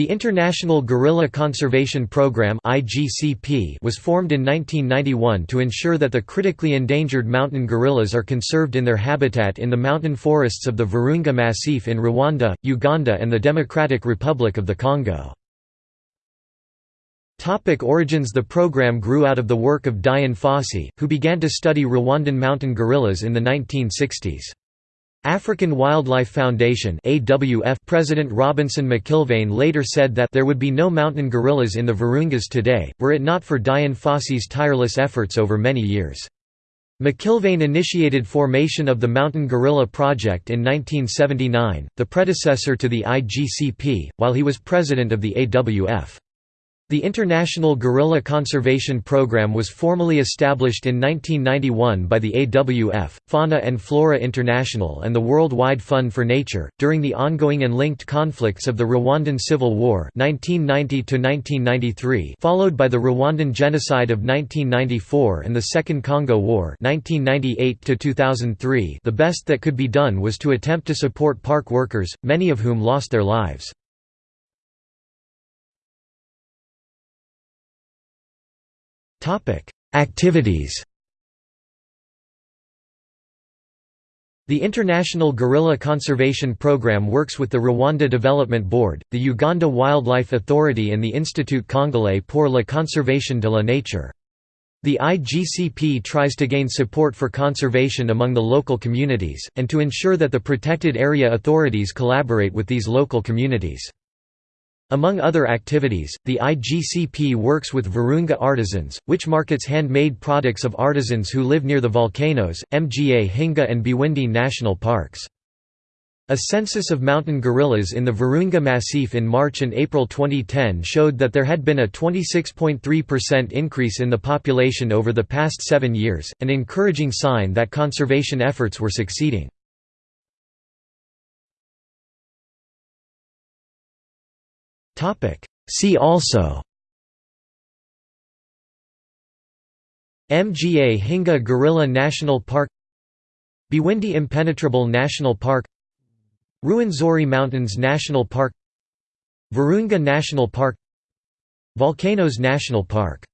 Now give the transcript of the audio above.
The International Gorilla Conservation Programme was formed in 1991 to ensure that the critically endangered mountain gorillas are conserved in their habitat in the mountain forests of the Virunga Massif in Rwanda, Uganda and the Democratic Republic of the Congo. Topic origins The program grew out of the work of Dian Fossey, who began to study Rwandan mountain gorillas in the 1960s. African Wildlife Foundation AWF President Robinson McIlvaine later said that there would be no mountain gorillas in the Virungas today, were it not for Dian Fossey's tireless efforts over many years. McIlvaine initiated formation of the Mountain Gorilla Project in 1979, the predecessor to the IGCP, while he was president of the AWF. The International Gorilla Conservation Program was formally established in 1991 by the AWF, Fauna and Flora International, and the Worldwide Fund for Nature. During the ongoing and linked conflicts of the Rwandan Civil War (1990–1993), followed by the Rwandan Genocide of 1994 and the Second Congo War (1998–2003), the best that could be done was to attempt to support park workers, many of whom lost their lives. Activities The International Gorilla Conservation Programme works with the Rwanda Development Board, the Uganda Wildlife Authority and the Institut Congolais pour la conservation de la nature. The IGCP tries to gain support for conservation among the local communities, and to ensure that the protected area authorities collaborate with these local communities. Among other activities, the IGCP works with Virunga Artisans, which markets handmade products of artisans who live near the volcanoes, Mgahinga and Bwindi national parks. A census of mountain gorillas in the Virunga Massif in March and April 2010 showed that there had been a 26.3% increase in the population over the past seven years, an encouraging sign that conservation efforts were succeeding. See also Mgahinga Gorilla National Park Bwindi Impenetrable National Park Ruwenzori Mountains National Park Virunga National Park Volcanoes National Park